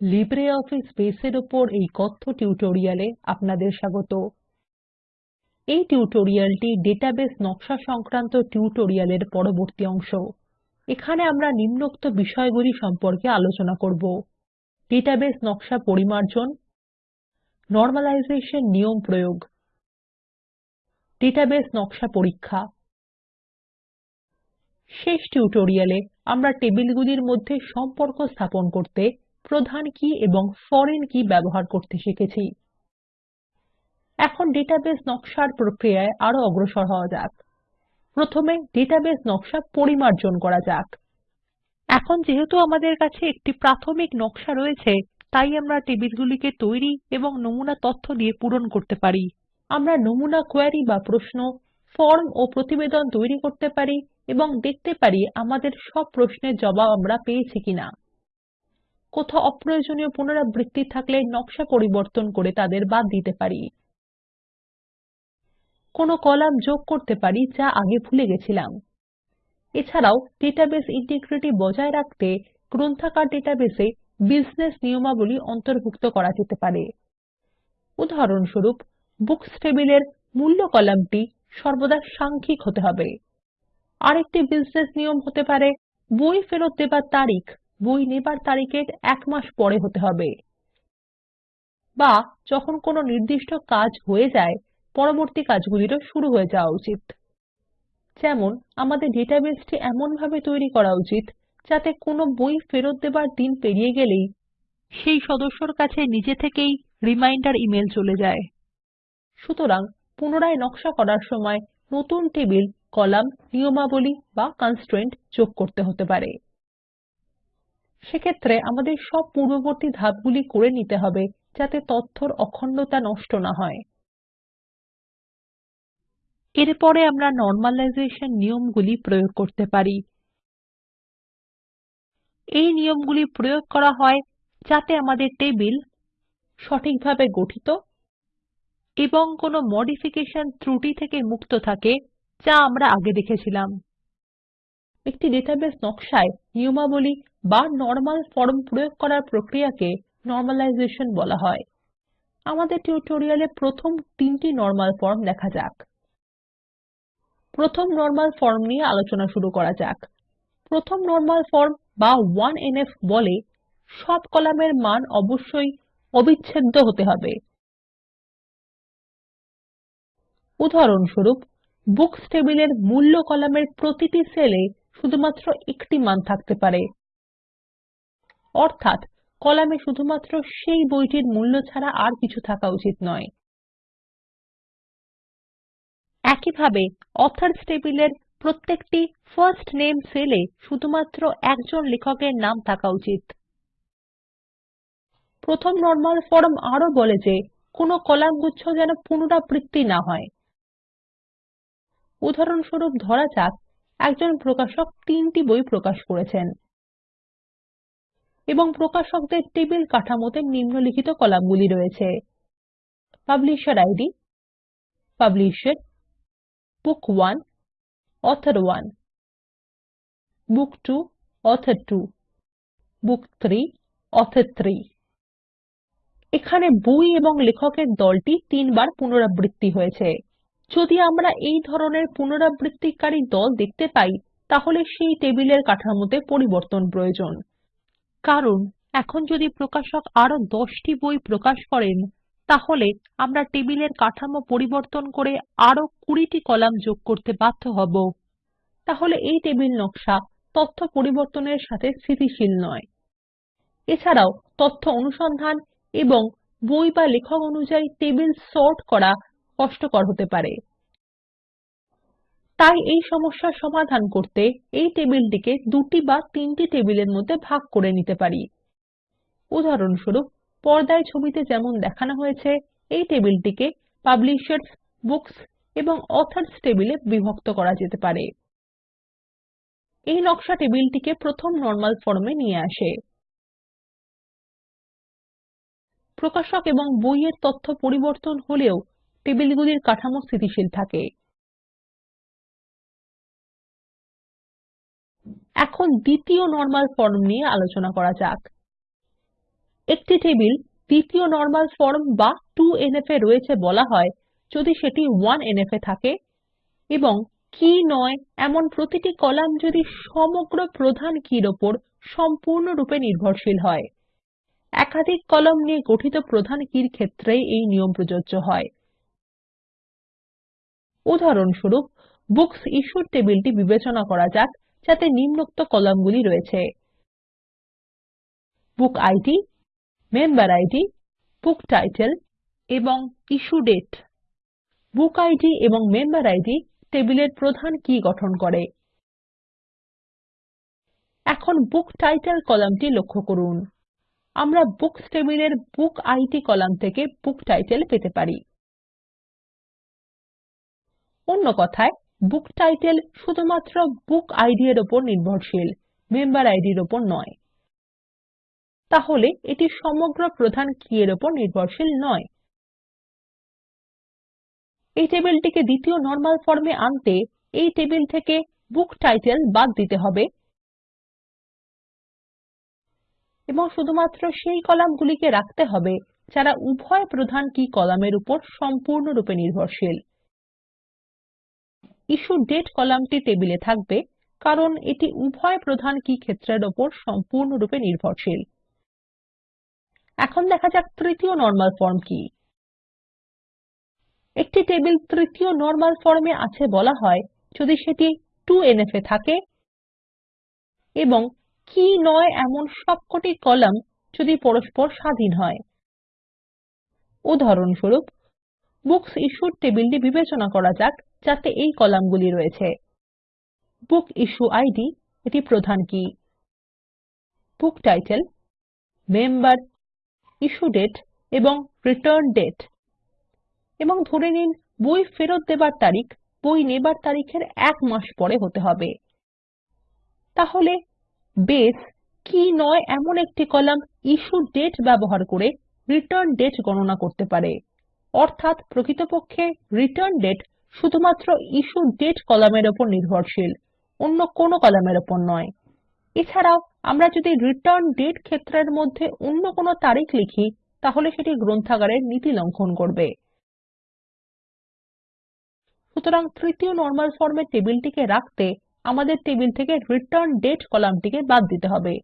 LibreOffice বেসের উপর এই কথ্য টিউটোরিয়ালে আপনাদের স্বাগত। এই টিউটোরিয়ালটি ডেটাবেস নকশা সংক্রান্ত টিউটোরিয়ালের পরবর্তী অংশ। এখানে আমরা নিম্নোক্ত বিষয়গুলি সম্পর্কে আলোচনা করব। ডেটাবেস নকশা পরিমার্জন, নরমালাইজেশন নিয়ম প্রয়োগ, ডেটাবেস নকশা পরীক্ষা। শেষ টিউটোরিয়ালে আমরা টেবিলগুলির মধ্যে সম্পর্ক স্থাপন করতে প্রধান কী এবং ফরেন কী ব্যবহার করতে শিখেছি। এখন ডেটাবেস নকশার প্রক্রিয়ায় আরও অগ্রসর হওয়া যাক। প্রথমে ডেটাবেস নকশা পরিমার্জন করা যাক। এখন যেহেতু আমাদের কাছে একটি প্রাথমিক নকশা রয়েছে, তাই আমরা টেবিলগুলিকে তৈরি এবং নমুনা তথ্য দিয়ে পূরণ করতে পারি। আমরা নমুনা কোয়েরি বা প্রশ্ন, ফর্ম ও প্রতিবেদন তৈরি করতে পারি এবং দেখতে পারি আমাদের সব প্রশ্নের জবাব আমরা পেয়েছি কিনা। কোথাও অপ্রয়োজনীয় পুনরাবৃত্তি থাকলে নকশা পরিবর্তন করে তাদের বাদ দিতে পারি। কোনো কলাম যোগ করতে পারি যা আগে ভুলে গেছিলাম। এছাড়াও ডেটাবেস ইন্টিগ্রিটি বজায় রাখতে গ্রন্থাগার ডেটাবেসে বিজনেস নিয়মাবলী অন্তর্ভুক্ত করা যেতে পারে। উদাহরণস্বরূপ বুকস টেবিলের মূল্য কলামটি সর্বদা সাংখ্যিক হতে হবে। আরেকটি বিজনেস নিয়ম হতে পারে, বই ফেরত দেবার তারিখ বই নেবার তারিখের এক মাস পরে হতে হবে। বা যখন কোনো নির্দিষ্ট কাজ হয়ে যায়, পরবর্তী কাজগুলিরও শুরু হয়ে যাওয়া উচিত। যেমন, আমাদের ডেটাবেসটি এমনভাবে তৈরি করা উচিত, যাতে কোনো বই ফেরত দেবার দিন পেরিয়ে গেলেই সেই সদস্যর কাছে নিজে থেকেই রিমাইন্ডার ইমেল চলে যায়। সুতরাং, পুনরায় নকশা করার সময় নতুন টেবিল, কলাম, নিয়মাবলী বা কনস্ট্রেন্ট যোগ করতে হতে পারে। সেক্ষেত্রে আমাদের সব পূর্ববর্তী ধাপগুলি করে নিতে হবে যাতে তথ্যর অখণ্ডতা নষ্ট না হয়। এরপরে আমরা নরমালাইজেশন নিয়মগুলি প্রয়োগ করতে পারি। এই নিয়মগুলি প্রয়োগ করা হয় যাতে আমাদের টেবিল সঠিকভাবে গঠিত এবং কোনো মডিফিকেশন ত্রুটি থেকে মুক্ত থাকে যা আমরা আগে দেখেছিলাম। একটি ডেটাবেস নকশায় নিয়মাবলী বা নরমাল ফর্ম প্রয়োগ করার প্রক্রিয়াকে নরমালাইজেশন বলা হয়। আমাদের টিউটোরিয়ালে প্রথম তিনটি নরমাল ফর্ম দেখা যাক। প্রথম নরমাল ফর্ম নিয়ে আলোচনা শুরু করা যাক। প্রথম নরমাল ফর্ম বা 1এনএফ বলে সব কলামের মান অবশ্যই অবিচ্ছেদ্য হতে হবে। উদাহরণস্বরূপ বুকস টেবিলের মূল্য কলামের প্রতিটি সেলে শুধুমাত্র একটি মান থাকতে পারে। অর্থাত কলামে শুধুমাত্র সেই বইটির মূল্য ছাড়া আর কিছু থাকা উচিত নয়। একইভাবে অথর্স টেবিলের প্রত্যেকটি ফার্স্ট নেম সেলে শুধুমাত্র একজন লেখকের নাম থাকা উচিত। প্রথম নরমাল ফর্ম আরও বলে যে কোনো কলামগুচ্ছ যেন পুনরাবৃত্তি না হয়। উদাহরণস্বরূপ ধরা যাক, একজন প্রকাশক তিনটি বই প্রকাশ করেছেন। এবং প্রকাশকদের টেবিল কাঠামোতে নিম্নলিখিত কলামগুলি রয়েছে। Publisher ID publisher, book 1 author 1 book 2 author 2 book 3 author 3 এখানে বই এবং লেখকের দলটি তিনবার পুনরাবৃত্তি হয়েছে। যদি আমরা এই ধরনের পুনরাবৃত্তিকারী দল দেখতে পাই, তাহলে সেই টেবিলের কাঠামোতে পরিবর্তন প্রয়োজন। কারণ এখন যদি প্রকাশক আরও দশটি বই প্রকাশ করেন, তাহলে আমরা টেবিলের কাঠামো পরিবর্তন করে আরও কুড়িটি কলাম যোগ করতে বাধ্য হব। তাহলে এই টেবিল নকশা তথ্য পরিবর্তনের সাথে স্থিতিশীল নয়। এছাড়াও তথ্য অনুসন্ধান এবং বই বা লেখক অনুযায়ী টেবিল সর্ট করা কষ্টকর হতে পারে। তাই এই সমস্যার সমাধান করতে এই টেবিলটিকে দুটি বা তিনটি টেবিলের মধ্যে ভাগ করে নিতে পারি। উদাহরণস্বরূপ, পর্দায় ছবিতে যেমন দেখানো হয়েছে, এই টেবিলটিকে পাবলিশার্স, বুকস এবং অথর্স টেবিলে বিভক্ত করা যেতে পারে। এই নকশা টেবিলটিকে প্রথম নরমাল ফর্মে নিয়ে আসে। প্রকাশক এবং বইয়ের তথ্য পরিবর্তন হলেও টেবিলগুলির কাঠামো স্থিতিশীল থাকে। এখন দ্বিতীয় নরমাল ফর্ম নিয়ে আলোচনা করা যাক। একটি টেবিল দ্বিতীয় নরমাল ফর্ম বা 2এনএফ এ রয়েছে বলা হয়, যদি সেটি 1এনএফ এ থাকে। এবং কী নয়, এমন প্রতিটি কলাম যদি সমগ্র প্রধান কীর উপর সম্পূর্ণরূপে নির্ভরশীল হয়। একাধিক কলাম নিয়ে গঠিত প্রধান কীর ক্ষেত্রে এই নিয়ম প্রযোজ্য হয়। উদাহরণস্বরূপ বুকস ইশ্যুড টেবিলটি বিবেচনা করা যাক। যাতে নিম্নোক্ত কলামগুলি রয়েছে book ID member ID book title এবং ইস্যু দাতে বুক ইদ এবং মেম্বার ইদ টেবিলের প্রধান কী গঠন করে। এখন বুক টাইটেল কলামটি লক্ষ্য করুন। আমরা বুকস টেবিলের বুক ইদ কলাম থেকে বুক টাইটেল পেতে পারি। অন্য কথায় বুক টাইটেল শুধুমাত্র বুক ইদ এর উপর নির্ভরশীল, মেম্বার এর উপর নয়। তাহলে এটি সমগ্র প্রধান কী এর উপর নির্ভরশীল নয়। এই টেবিলটিকে দ্বিতীয় নরমাল ফর্মে আনতে এই টেবিল থেকে বুক টাইটেল বাদ দিতে হবে। এবং শুধুমাত্র সেই কলামগুলিকে রাখতে হবে যারা উভয় প্রধান কী কলামের উপর সম্পূর্ণরূপে নির্ভরশীল। ইশ্যু দাতে কলামটি টেবিলে থাকবে, কারণ এটি উভয় প্রধান কী ক্ষেত্রের উপর সম্পূর্ণরূপে নির্ভরশীল। এখন দেখা যাক তৃতীয় নরমাল ফর্ম কি। একটি টেবিল তৃতীয় নরমাল ফর্মে আছে বলা হয়, যদি সেটি 2এনএফ এ থাকে, এবং কী নয় এমন সবকটি কলাম যদি পরস্পর স্বাধীন হয়। উদাহরণস্বরূপ বুকস ইশ্যুড টেবিলটি বিবেচনা করা যাক। যাতে এই কলামগুলি রয়েছে। বুক ইস্যু আইডি, এটি প্রধান key? Book title, member, issue date এবং রিটার্ন ডেট। এবং ধরে নিন, বই ফেরত দেবার তারিখ, বই নেবার তারিখের এক মাস পরে হতে হবে। তাহলে, বেস কি নয় এমন একটি কলাম ইস্যু ডেট ব্যবহার করে রিটার্ন ডেট গণনা করতে পারে। অর্থাৎ প্রকৃতপক্ষে রিটার্ন দাতে শুধুমাত্র ইস্যু দাতে কলামের উপর নির্ভরশীল, অন্য কোনো কলামের উপর নয়। এছাড়াও, আমরা যদি রিটার্ন দাতে ক্ষেত্রের মধ্যে অন্য কোনো তারিখ লিখি, তাহলে সেটি গ্রন্থাগারের নীতি লঙ্ঘন করবে। সুতরাং তৃতীয় নরমাল ফর্মে টেবিলটিকে রাখতে আমাদের টেবিল থেকে রিটার্ন দাতে কলামটিকে বাদ দিতে হবে।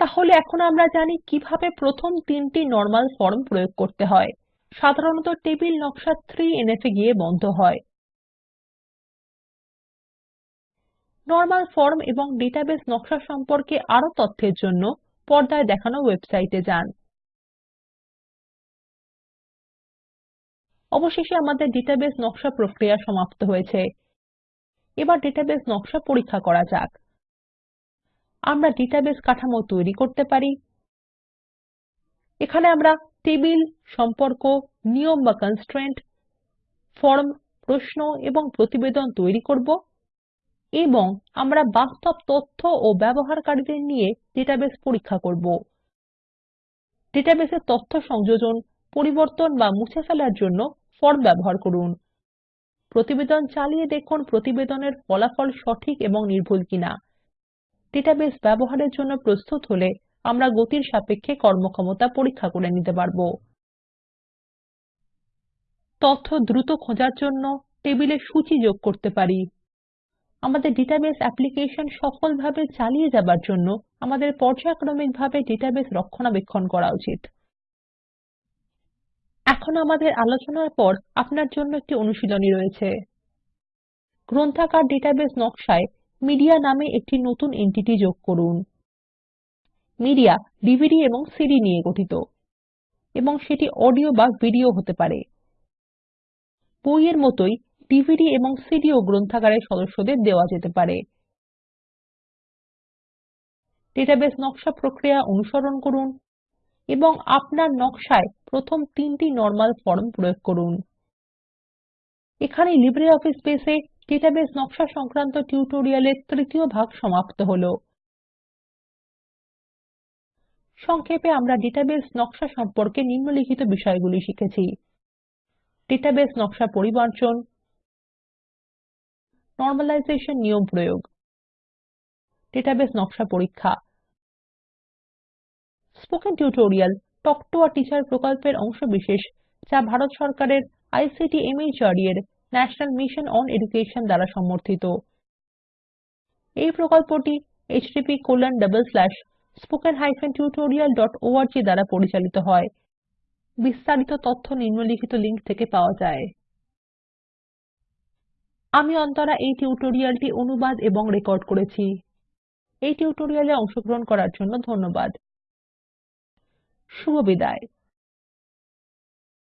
তাহলে এখন আমরা জানি কীভাবে প্রথম তিনটি নরমাল ফর্ম প্রয়োগ করতে হয়। সাধারণত টেবিল নকশা 3এনএফ এ গিয়ে বন্ধ হয়। নরমাল ফর্ম এবং ডেটাবেস নকশা সম্পর্কে আরও তথ্যের জন্য পর্দায় দেখানো ওয়েবসাইটে যান। অবশেষে আমাদের ডেটাবেস নকশা প্রক্রিয়া সমাপ্ত হয়েছে। এবার ডেটাবেস নকশা পরীক্ষা করা যাক। আমরা ডেটাবেস কাঠামো তৈরি করতে পারি। এখানে আমরা টেবিল, সম্পর্ক, নিয়ম বা কনস্ট্রেন্ট ফর্ম প্রশ্ন এবং প্রতিবেদন তৈরি করব এবং আমরা বাস্তব তথ্য ও ব্যবহারকারীদের নিয়ে ডেটাবেস পরীক্ষা করব। ডেটাবেসে তথ্য সংযোজন, পরিবর্তন বা মুছে ফেলার জন্য ফর্ম ব্যবহার করুন। প্রতিবেদন চালিয়ে দেখুন প্রতিবেদনের ফলাফল সঠিক এবং নির্ভুল কিনা। ডেটাবেস ব্যবহারের জন্য প্রস্তুত হলে আমরা গতির সাপেক্ষে কর্মক্ষমতা পরীক্ষা করে নিতে পারব। তথ্য দ্রুত খোঁজার জন্য টেবিলে সূচী যোগ করতে পারি। আমাদের ডেটাবেস অ্যাপ্লিকেশন সফলভাবে চালিয়ে যাবার জন্য আমাদের পর্যায়ক্রমিকভাবে ডেটাবেস রক্ষণাবেক্ষণ করা উচিত। এখন আমাদের আলোচনার পর আপনার জন্য একটি অনুশীলনী রয়েছে। গ্রন্থাগার ডেটাবেস নকশায় মিডিয়া নামে একটি নতুন এন্টিটি যোগ করুন। মিডিয়া, ডিভিডি এবং সিডি নিয়ে গঠিত। এবং সেটি অডিও বা ভিডিও হতে পারে। বইয়ের মতই ডিভিডি এবং সিডি ও গ্রন্থাগারের সদস্যদের দেওয়া যেতে পারে। ডেটাবেস নকশা প্রক্রিয়া অনুসরণ করুন এবং আপনার নকশায় প্রথম তিনটি নরমাল ফর্ম প্রয়োগ করুন। এখানেই লিব্রিঅফিস বেস এ ডেটাবেস নকশা সংক্রান্ত টিউটোরিয়ালের তৃতীয় ভাগ সমাপ্ত হলো। সংক্ষেপে আমরা ডেটাবেস নকশা সম্পর্কে নিম্নলিখিত বিষয়গুলি শিখেছি। ডেটাবেস নকশা পরিমার্জন নরমালাইজেশন নিয়ম প্রয়োগ, ডেটাবেস নকশা পরীক্ষা spoken tutorial talk to a teacher প্রকল্পের অংশবিশেষ যা ভারত সরকারের আইসিটি মাহর্দ এর ন্যাশনাল মিশন অন এডুকেশন দ্বারা সমর্থিত। এই প্রকল্পটি httpspoken tutorialorg দ্বারা পরিচালিত হয়। বিস্তারিত তথ্য নিম্নলিখিত লিঙ্ক থেকে পাওয়া যায়। আমি অন্তরা এই টিউটোরিয়ালটি অনুবাদ এবং রেকর্ড করেছি। এই টিউটোরিয়ালে অংশগ্রহণ করার জন্য ধন্যবাদ। শুভবিদায়